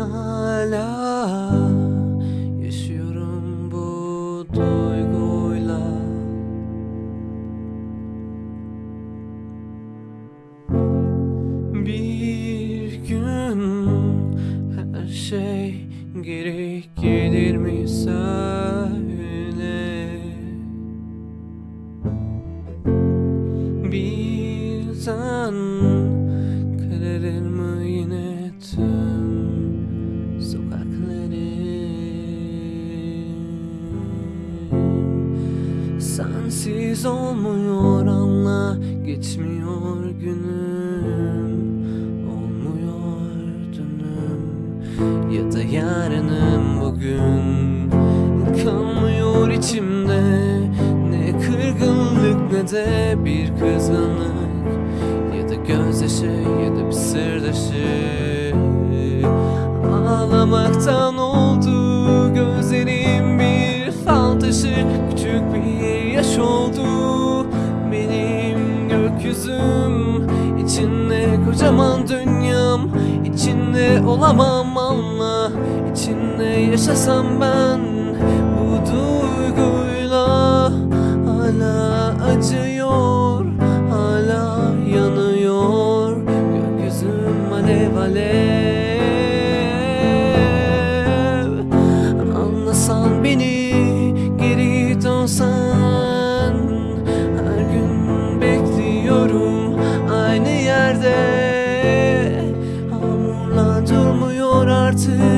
hala yaşıyorum bu duyguyla. Bir gün her şey geri gelir mi söyle? Birden kararır mı yine tüm sokaklarım Sensiz olmuyor anla geçmiyor günüm Olmuyor dünüm. Ya da yarınım bugün Kalmıyor içimde. Ne kırgınlık ne de bir kızgınlık. Ya da gözyaşı ya da bir sırdaşı Ağlamaktan oldu gözlerim bir fal taşı Küçük bir yaş oldu. Benim gökyüzüm İçinde kocaman dünyam içinde olamam anla İçinde yaşasam ben bu duyguyla Hala acıyor hala yanıyor. Gökyüzüm alev alev. beni geri dönsen. Her gün bekliyorum aynı yerde. Hamurla durmuyor artık.